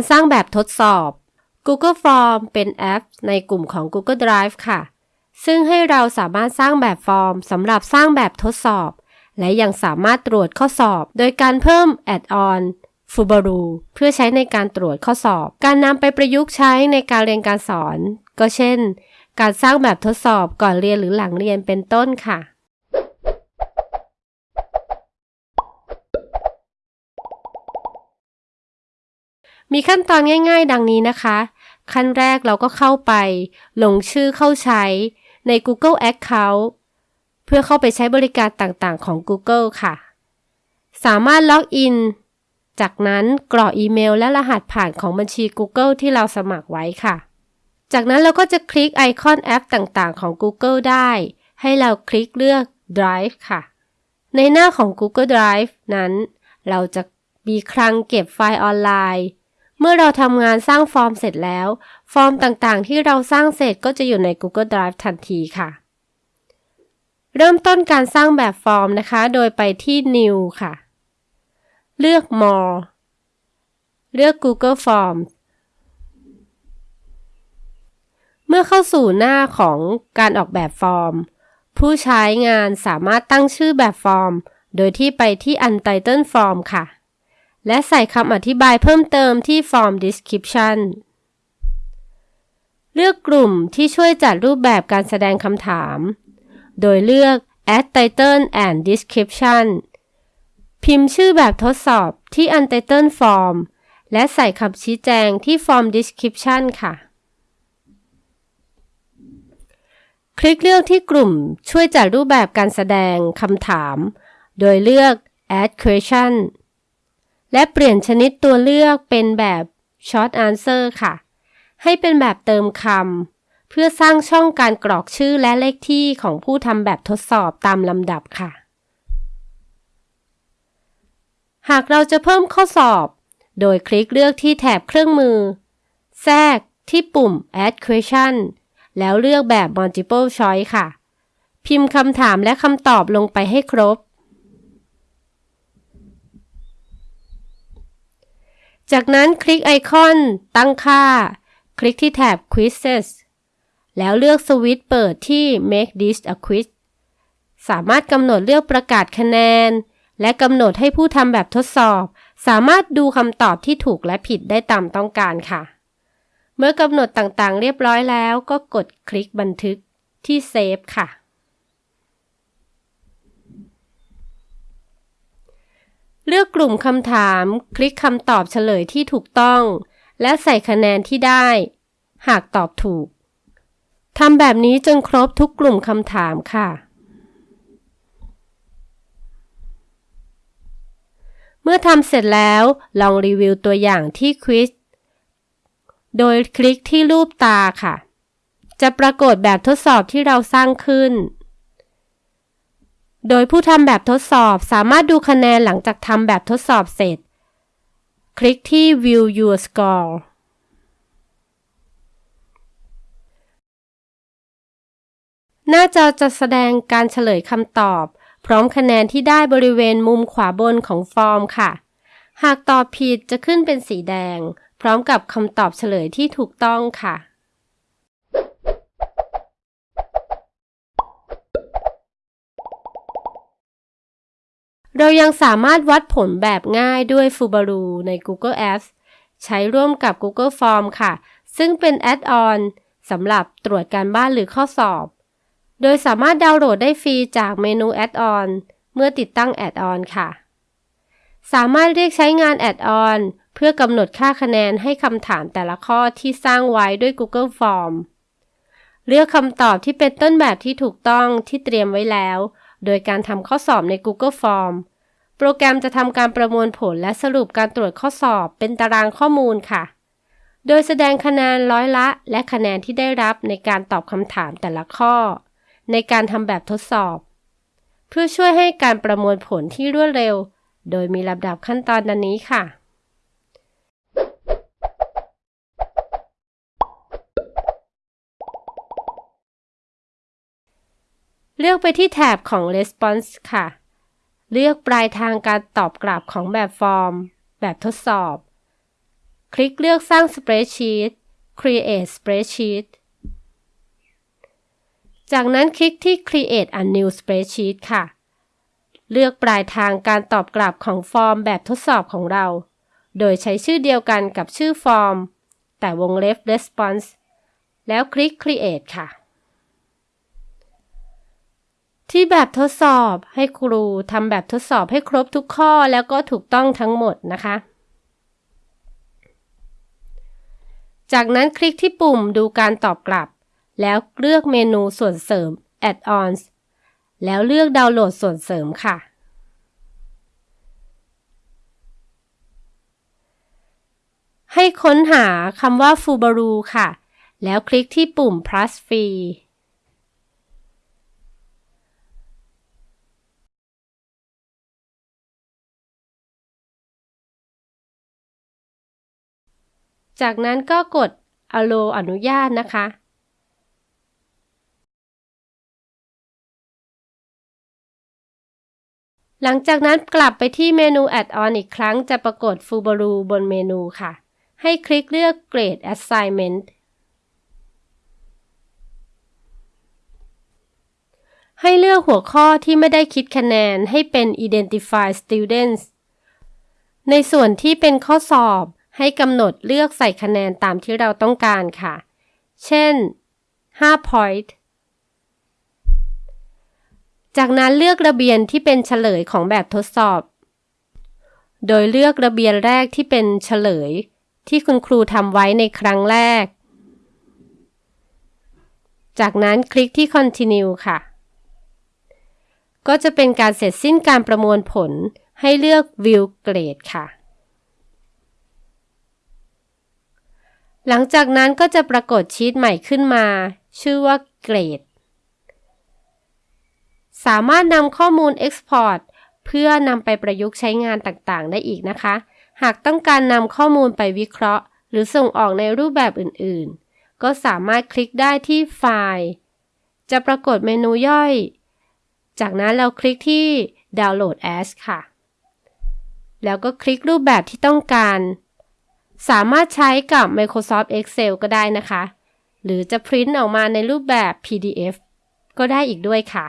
การสร้างแบบทดสอบ Google Form เป็นแอป ในกลุ่มของ Google Drive ค่ะ ซึ่งให้เราสามารถสร้างแบบฟอร์มสำหรับสร้างแบบทดสอบ และยังสามารถตรวจข้อสอบ โดยการเพิ่ม Add-on Fubaru เพื่อใช้ในการตรวจข้อสอบ การนำไปประยุกต์ใช้ในการเรียนการสอน ก็เช่น การสร้างแบบทดสอบก่อนเรียนหรือหลังเรียนเป็นต้นค่ะ มีขั้นตอนง่ายๆ ดังนี้นะคะ ขั้นแรกเราก็เข้าไป ลงชื่อเข้าใช้ใน Google Account เพื่อเข้าไปใช้บริการต่างๆ ของ Google ค่ะ สามารถล็อกอิน จากนั้นกรอกอีเมลและรหัสผ่านของบัญชี Google ที่เราสมัครไว้ค่ะ จากนั้นเราก็จะคลิกไอคอนแอปต่างๆ ของ Google ได้ ให้เราคลิกเลือก Drive ค่ะ ในหน้าของ Google Drive นั้น เราจะมีคลังเก็บไฟล์ออนไลน์ เมื่อเราทำงานสร้างฟอร์มเสร็จแล้ว ฟอร์มต่างๆ ที่เราสร้างเสร็จก็จะอยู่ใน Google Drive ทันทีค่ะ เริ่มต้นการสร้างแบบฟอร์มนะคะ โดยไปที่ New ค่ะ เลือก More เลือก Google Forms เมื่อเข้าสู่หน้าของการออกแบบฟอร์ม ผู้ใช้งานสามารถตั้งชื่อแบบฟอร์ม โดยที่ไปที่ Untitled Form ค่ะ และใส่คำอธิบายเพิ่มเติมที่ Form Description เลือกกลุ่มที่ช่วยจัดรูปแบบการแสดงคำถาม โดยเลือก Add Title and Description พิมพ์ชื่อแบบทดสอบที่ Untitled Form และใส่คำชี้แจงที่ Form Description ค่ะ คลิกเลือกที่กลุ่มช่วยจัดรูปแบบการแสดงคำถาม โดยเลือก Add Question และเปลี่ยนชนิดตัวเลือกเป็นแบบ Short Answer ค่ะ ให้เป็นแบบเติมคำเพื่อสร้างช่องการกรอกชื่อและเลขที่ของผู้ทำแบบทดสอบตามลำดับค่ะ หากเราจะเพิ่มข้อสอบ โดยคลิกเลือกที่แถบเครื่องมือ แทรกที่ปุ่ม Add Question แล้วเลือกแบบ multiple choice ค่ะ พิมพ์คำถามและคำตอบลงไปให้ครบ จากนั้นคลิกไอคอนตั้งค่า คลิกที่แถบ Quizzes แล้วเลือกสวิตช์เปิดที่ Make this a quiz สามารถกำหนดเลือกประกาศคะแนน และกำหนดให้ผู้ทำแบบทดสอบ สามารถดูคำตอบที่ถูกและผิดได้ตามต้องการค่ะ เมื่อกำหนดต่างๆ เรียบร้อยแล้วก็กดคลิกบันทึกที่เซฟค่ะ เลือกกลุ่มคำถาม คลิกคำตอบเฉลยที่ถูกต้อง และใส่คะแนนที่ได้ หากตอบถูกทำแบบนี้จนครบทุกกลุ่มคำถามค่ะ เมื่อทำเสร็จแล้วลองรีวิวตัวอย่างที่ควิสโดยคลิกที่รูปตาค่ะ จะปรากฏแบบทดสอบที่เราสร้างขึ้น โดยผู้ทำแบบทดสอบสามารถดูคะแนนหลังจากทำแบบทดสอบเสร็จ คลิกที่ View Your Score หน้าจอจะแสดงการเฉลยคำตอบ พร้อมคะแนนที่ได้บริเวณมุมขวาบนของฟอร์มค่ะ หากตอบผิดจะขึ้นเป็นสีแดง พร้อมกับคำตอบเฉลยที่ถูกต้องค่ะ เรายังสามารถวัดผลแบบง่ายด้วย Fubaru ใน Google Apps ใช้ร่วมกับ Google Form ค่ะ ซึ่งเป็นแอดออนสำหรับตรวจการบ้านหรือข้อสอบ โดยสามารถดาวน์โหลดได้ฟรีจากเมนู add-on เมื่อติดตั้ง add-on ค่ะ สามารถเรียกใช้งาน add-on เพื่อกำหนดค่าคะแนนให้คำถามแต่ละข้อที่สร้างไว้ด้วย Google Form เลือกคำตอบที่เป็นต้นแบบที่ถูกต้องที่เตรียมไว้แล้ว โดยการทำข้อสอบใน Google Form โปรแกรมจะทำการประมวลผลและสรุปการตรวจข้อสอบเป็นตารางข้อมูลค่ะ โดยแสดงคะแนนร้อยละ และคะแนนที่ได้รับในการตอบคำถามแต่ละข้อ ในการทำแบบทดสอบ เพื่อช่วยให้การประมวลผลที่รวดเร็ว โดยมีลำดับขั้นตอนดังนี้ค่ะ เลือกไปที่แถบของ Response ค่ะ เลือกปลายทางการตอบกลับของแบบฟอร์ม แบบทดสอบ คลิกเลือกสร้าง Spreadsheet Create Spreadsheet จากนั้นคลิกที่ Create a new spreadsheet ค่ะ เลือกปลายทางการตอบกลับของฟอร์มแบบทดสอบของเรา โดยใช้ชื่อเดียวกันกับชื่อฟอร์ม แต่วงเล็บ response แล้วคลิก Create ค่ะ ที่แบบทดสอบให้ครูทำแบบทดสอบให้ครบทุกข้อแล้วก็ถูกต้องทั้งหมดนะคะ จากนั้นคลิกที่ปุ่มดูการตอบกลับ แล้วเลือกเมนูส่วนเสริม Add-ons แล้วเลือกดาวน์โหลดส่วนเสริมค่ะ ให้ค้นหาคำว่า Fubaru ค่ะ แล้วคลิกที่ปุ่ม plus free จากนั้นก็กด allow อนุญาตนะคะ หลังจากนั้นกลับไปที่เมนู Add-on อีกครั้งจะปรากฏ Fubaru บนเมนูค่ะ ให้คลิกเลือก Grade Assignment ให้เลือกหัวข้อที่ไม่ได้คิดคะแนนให้เป็น Identify Students ในส่วนที่เป็นข้อสอบ ให้กำหนดเลือกใส่คะแนนตามที่เราต้องการค่ะ เช่น 5 point จากนั้นเลือกระเบียนที่เป็นเฉลยของแบบทดสอบ โดยเลือกระเบียนแรกที่เป็นเฉลย ที่คุณครูทำไว้ในครั้งแรก จากนั้นคลิกที่ continue ค่ะ ก็จะเป็นการเสร็จสิ้นการประมวลผลให้เลือก view grade ค่ะ หลังจากนั้นก็จะปรากฏชีตใหม่ขึ้นมา ชื่อว่าเกรด สามารถนำข้อมูล Export เพื่อนำไปประยุกต์ใช้งานต่างๆ ได้อีกนะคะ หากต้องการนำข้อมูลไปวิเคราะห์ หรือส่งออกในรูปแบบอื่นๆ ก็สามารถคลิกได้ที่ไฟล์ จะปรากฏเมนูย่อย จากนั้นเราคลิกที่ Download as ค่ะ แล้วก็คลิกรูปแบบที่ต้องการ สามารถใช้กับ Microsoft Excel ก็ได้นะคะ หรือจะพิมพ์ออกมาในรูปแบบ PDF ก็ได้อีกด้วยค่ะ